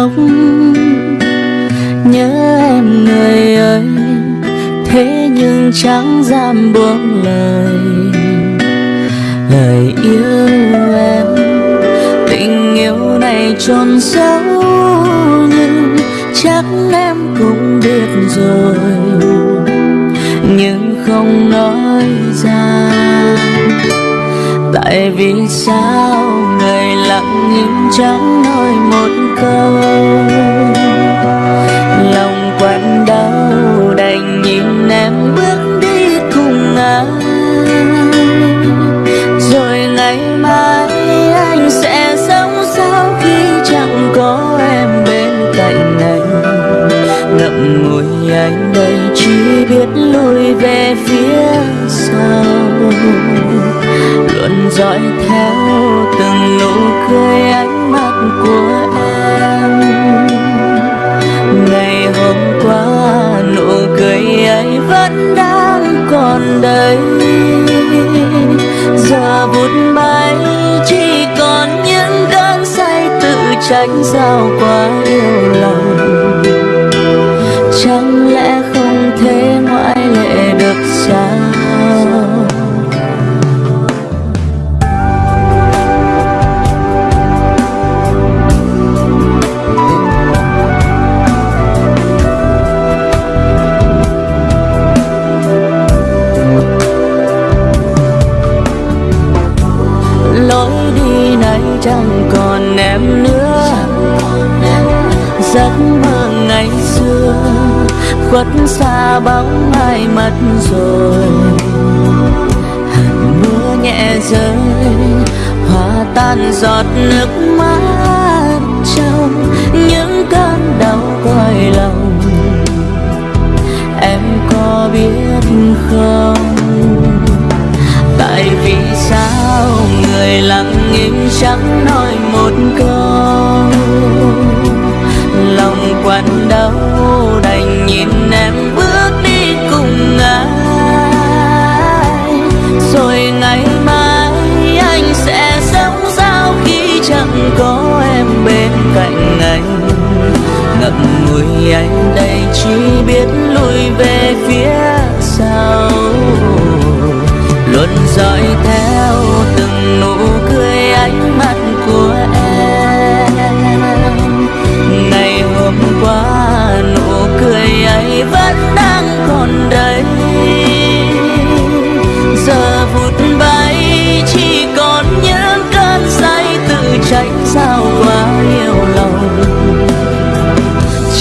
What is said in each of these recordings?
khóc. Nhớ em người ơi, thế nhưng chẳng dám buông lời. Lời yêu em, tình yêu này trôn sâu nhưng chắc em cũng biết rồi. Nhưng không nói ra, tại vì sao người lặng im chẳng nói một câu. Biết lùi về phía sau. Luôn dõi theo từng nụ cười ánh mắt của em. Ngày hôm qua, nụ cười ấy vẫn đang còn đây giờ vụt bay chỉ còn những cơn say tự tránh sao quá yêu lòng giấc mơ ngày xưa, khuất xa bóng ai mất rồi. Hạt mưa nhẹ rơi, hòa tan giọt nước mắt trong những cơn đau cõi lòng. Em có biết không? Tại vì sao người lặng im chẳng nói? Anh đây chỉ biết lùi về phía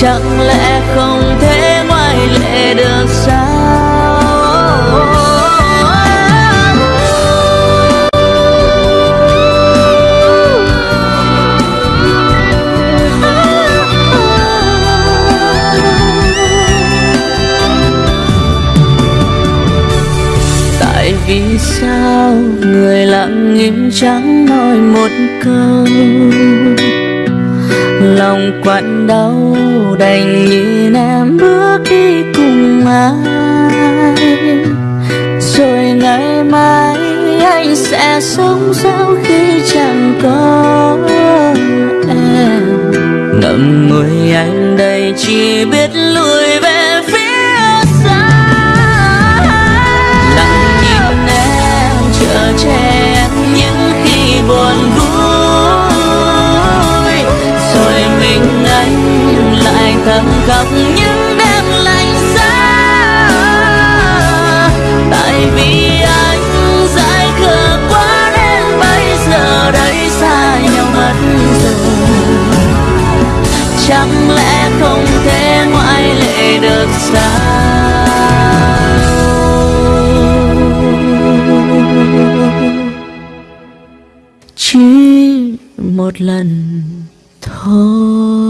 chẳng lẽ không thể ngoại lệ được sao? Tại vì sao người lặng im chẳng nói một câu? Quặn đau đành nhìn em bước đi cùng ai. Rồi ngày mai anh sẽ sống sao khi chẳng có em. Ngậm ngùi anh đây chỉ biết lùi thầm khóc những đêm lạnh giá. Tại vì anh dại khờ quá đến bây giờ đây xa nhau mất rồi. Chẳng lẽ không thể ngoại lệ được sao? Chỉ một lần thôi.